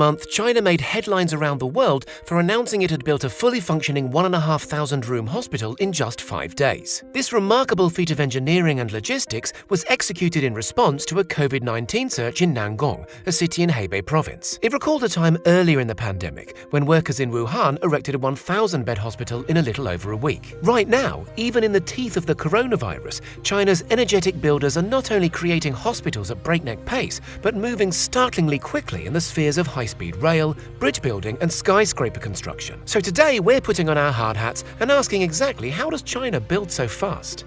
month, China made headlines around the world for announcing it had built a fully functioning 1,500 room hospital in just five days. This remarkable feat of engineering and logistics was executed in response to a COVID 19 surge in Nangong, a city in Hebei province. It recalled a time earlier in the pandemic when workers in Wuhan erected a 1,000 bed hospital in a little over a week. Right now, even in the teeth of the coronavirus, China's energetic builders are not only creating hospitals at breakneck pace, but moving startlingly quickly in the spheres of high speed rail, bridge building, and skyscraper construction. So today we're putting on our hard hats and asking exactly how does China build so fast?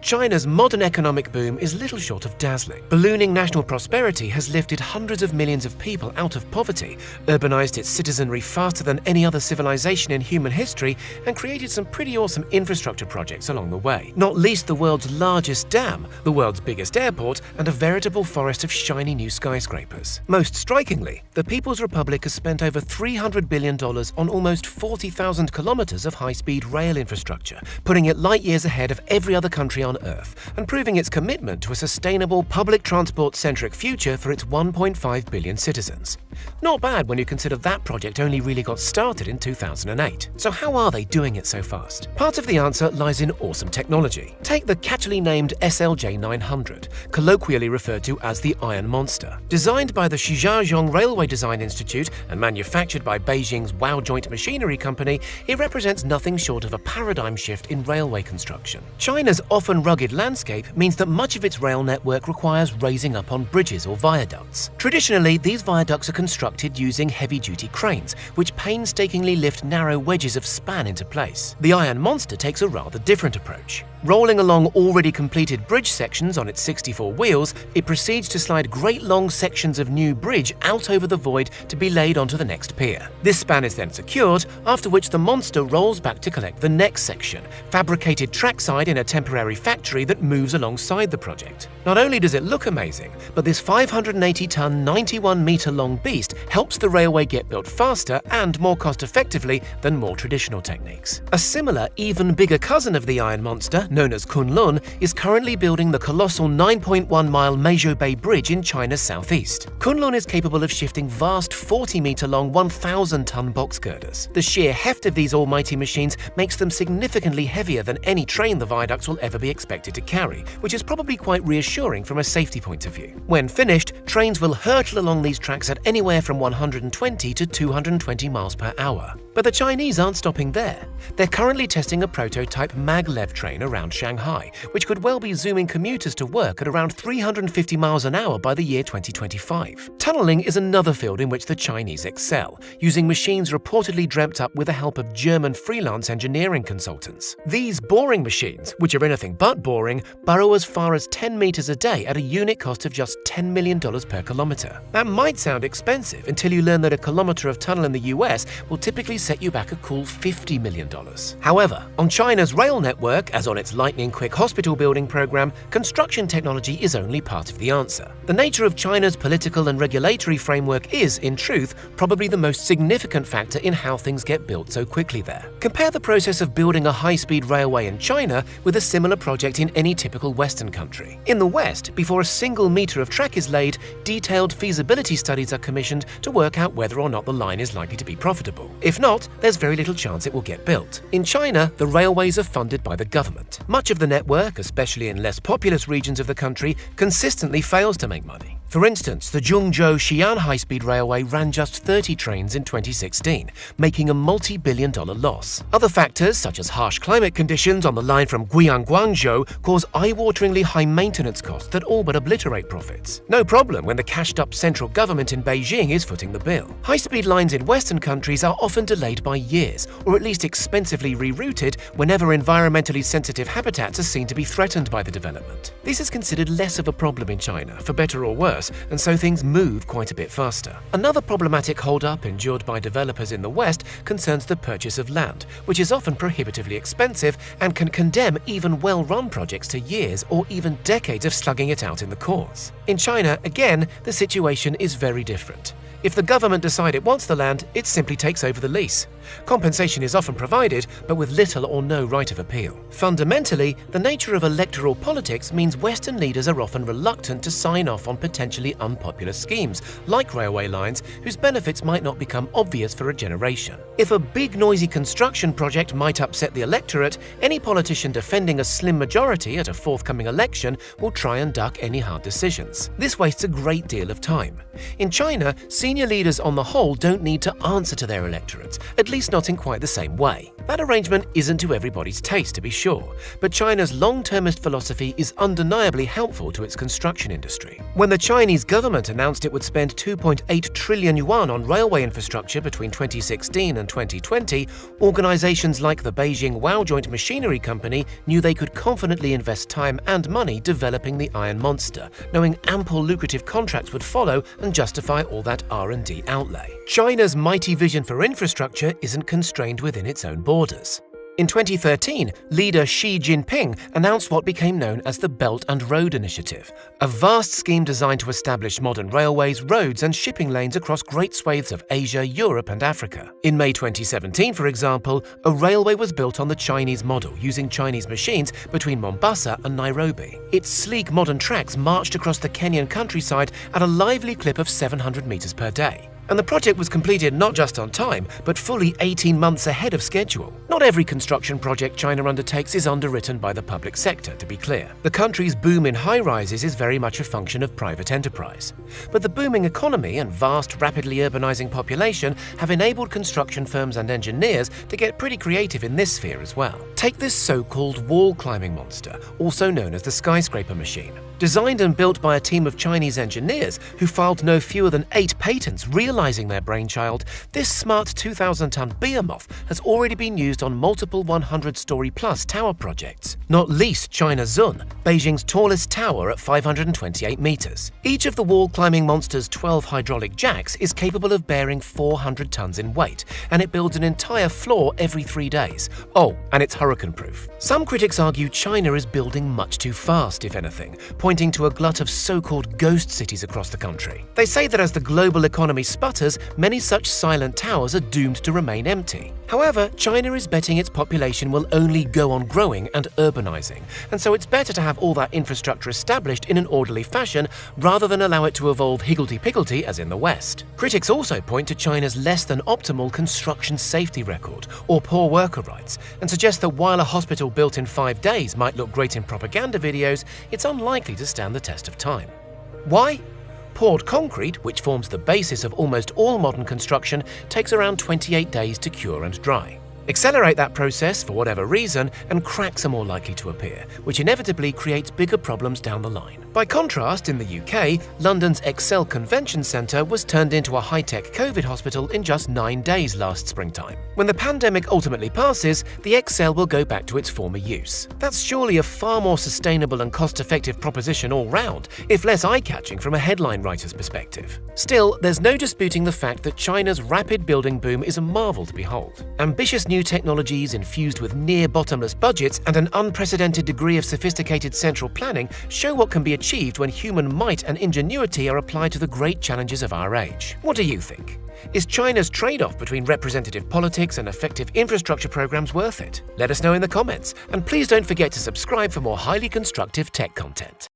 China's modern economic boom is little short of dazzling. Ballooning national prosperity has lifted hundreds of millions of people out of poverty, urbanized its citizenry faster than any other civilization in human history, and created some pretty awesome infrastructure projects along the way. Not least the world's largest dam, the world's biggest airport, and a veritable forest of shiny new skyscrapers. Most strikingly, the People's Republic has spent over $300 billion on almost 40,000 kilometers of high-speed rail infrastructure, putting it light years ahead of every other country on Earth and proving its commitment to a sustainable public transport-centric future for its 1.5 billion citizens. Not bad when you consider that project only really got started in 2008. So how are they doing it so fast? Part of the answer lies in awesome technology. Take the catchily named SLJ 900, colloquially referred to as the Iron Monster. Designed by the Shijiazhuang Railway Design Institute and manufactured by Beijing's Wowjoint Machinery Company, it represents nothing short of a paradigm shift in railway construction. China's often rugged landscape means that much of its rail network requires raising up on bridges or viaducts. Traditionally, these viaducts are constructed using heavy-duty cranes, which painstakingly lift narrow wedges of span into place. The Iron Monster takes a rather different approach. Rolling along already completed bridge sections on its 64 wheels, it proceeds to slide great long sections of new bridge out over the void to be laid onto the next pier. This span is then secured, after which the monster rolls back to collect the next section, fabricated trackside in a temporary factory that moves alongside the project. Not only does it look amazing, but this 580-ton, 91-metre-long beast helps the railway get built faster and more cost-effectively than more traditional techniques. A similar, even bigger cousin of the Iron Monster, known as Kunlun, is currently building the colossal 9.1-mile Meizhou Bay Bridge in China's southeast. Kunlun is capable of shifting vast 40-meter-long, 1,000-ton box girders. The sheer heft of these almighty machines makes them significantly heavier than any train the viaducts will ever be expected to carry, which is probably quite reassuring from a safety point of view. When finished, trains will hurtle along these tracks at anywhere from 120 to 220 miles per hour. But the Chinese aren't stopping there. They're currently testing a prototype maglev train around Shanghai, which could well be zooming commuters to work at around 350 miles an hour by the year 2025. Tunneling is another field in which the Chinese excel, using machines reportedly dreamt up with the help of German freelance engineering consultants. These boring machines, which are anything but boring, burrow as far as 10 meters a day at a unit cost of just $10 million per kilometer. That might sound expensive until you learn that a kilometer of tunnel in the US will typically set you back a cool $50 million. However, on China's rail network, as on its lightning-quick hospital building program, construction technology is only part of the answer. The nature of China's political and regulatory framework is, in truth, probably the most significant factor in how things get built so quickly there. Compare the process of building a high-speed railway in China with a similar project in any typical Western country. In the West, before a single meter of track is laid, detailed feasibility studies are commissioned to work out whether or not the line is likely to be profitable. If not, not, there's very little chance it will get built. In China, the railways are funded by the government. Much of the network, especially in less populous regions of the country, consistently fails to make money. For instance, the Zhengzhou Xi'an high-speed railway ran just 30 trains in 2016, making a multi-billion dollar loss. Other factors, such as harsh climate conditions on the line from Guiyang Guangzhou, cause eye-wateringly high maintenance costs that all but obliterate profits. No problem when the cashed-up central government in Beijing is footing the bill. High-speed lines in Western countries are often delayed by years, or at least expensively rerouted whenever environmentally sensitive habitats are seen to be threatened by the development. This is considered less of a problem in China, for better or worse, and so things move quite a bit faster. Another problematic hold-up endured by developers in the West concerns the purchase of land, which is often prohibitively expensive and can condemn even well-run projects to years or even decades of slugging it out in the courts. In China, again, the situation is very different. If the government decide it wants the land, it simply takes over the lease. Compensation is often provided, but with little or no right of appeal. Fundamentally, the nature of electoral politics means Western leaders are often reluctant to sign off on potential potentially unpopular schemes, like railway lines, whose benefits might not become obvious for a generation. If a big noisy construction project might upset the electorate, any politician defending a slim majority at a forthcoming election will try and duck any hard decisions. This wastes a great deal of time. In China, senior leaders on the whole don't need to answer to their electorates, at least not in quite the same way. That arrangement isn't to everybody's taste, to be sure, but China's long-termist philosophy is undeniably helpful to its construction industry. When the Chinese government announced it would spend 2.8 trillion yuan on railway infrastructure between 2016 and 2020, organizations like the Beijing Wowjoint Machinery Company knew they could confidently invest time and money developing the Iron Monster, knowing ample lucrative contracts would follow and justify all that R&D outlay. China's mighty vision for infrastructure isn't constrained within its own borders. In 2013, leader Xi Jinping announced what became known as the Belt and Road Initiative, a vast scheme designed to establish modern railways, roads, and shipping lanes across great swathes of Asia, Europe, and Africa. In May 2017, for example, a railway was built on the Chinese model using Chinese machines between Mombasa and Nairobi. Its sleek modern tracks marched across the Kenyan countryside at a lively clip of 700 meters per day. And the project was completed not just on time, but fully 18 months ahead of schedule. Not every construction project China undertakes is underwritten by the public sector, to be clear. The country's boom in high rises is very much a function of private enterprise. But the booming economy and vast, rapidly urbanizing population have enabled construction firms and engineers to get pretty creative in this sphere as well. Take this so called wall climbing monster, also known as the skyscraper machine. Designed and built by a team of Chinese engineers who filed no fewer than eight patents realizing their brainchild, this smart 2,000 ton behemoth has already been used on multiple 100 story plus tower projects, not least China Zun, Beijing's tallest tower at 528 meters. Each of the wall climbing monster's 12 hydraulic jacks is capable of bearing 400 tons in weight, and it builds an entire floor every three days. Oh, and it's hurricane proof. Some critics argue China is building much too fast, if anything, pointing to a glut of so-called ghost cities across the country. They say that as the global economy sputters, many such silent towers are doomed to remain empty. However, China is betting its population will only go on growing and urbanizing, and so it's better to have all that infrastructure established in an orderly fashion rather than allow it to evolve higgledy-piggledy as in the West. Critics also point to China's less than optimal construction safety record or poor worker rights, and suggest that while a hospital built in five days might look great in propaganda videos, it's unlikely to stand the test of time. Why? Poured concrete, which forms the basis of almost all modern construction, takes around 28 days to cure and dry. Accelerate that process for whatever reason, and cracks are more likely to appear, which inevitably creates bigger problems down the line. By contrast, in the UK, London's Excel Convention Centre was turned into a high-tech COVID hospital in just nine days last springtime. When the pandemic ultimately passes, the Excel will go back to its former use. That's surely a far more sustainable and cost-effective proposition all round, if less eye-catching from a headline writer's perspective. Still, there's no disputing the fact that China's rapid building boom is a marvel to behold. Ambitious new technologies infused with near-bottomless budgets and an unprecedented degree of sophisticated central planning show what can be achieved when human might and ingenuity are applied to the great challenges of our age. What do you think? Is China's trade-off between representative politics and effective infrastructure programs worth it? Let us know in the comments, and please don't forget to subscribe for more highly constructive tech content.